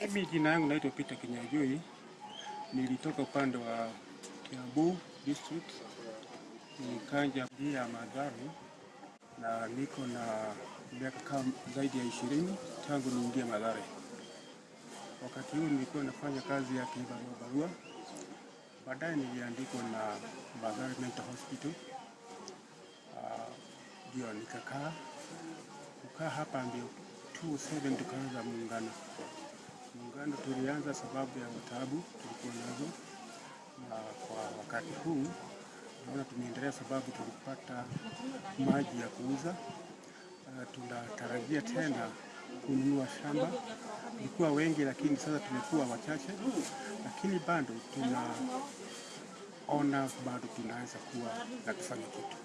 Mimi jina yangu naitwa Peter Kinyajui, nilitoka upande wa Kiambu district, nikanja ya Mathare. Na niko na miaka zaidi ya ishirini tangu niingie Mathare. Wakati huu nilikuwa nafanya kazi ya kibarua barua, baadaye niliandikwa na Mathare Mental Hospital. Ndio uh, nikakaa. Kukaa hapa ndio 27 tukaanza muungano muungano tulianza sababu ya matabu tulikuwa nazo, na kwa wakati huu naona tumeendelea sababu tulipata maji ya kuuza. Uh, tunatarajia tena kununua shamba. Tulikuwa wengi, lakini sasa tumekuwa wachache, lakini bado tunaona bado tunaweza kuwa na kufanya kitu.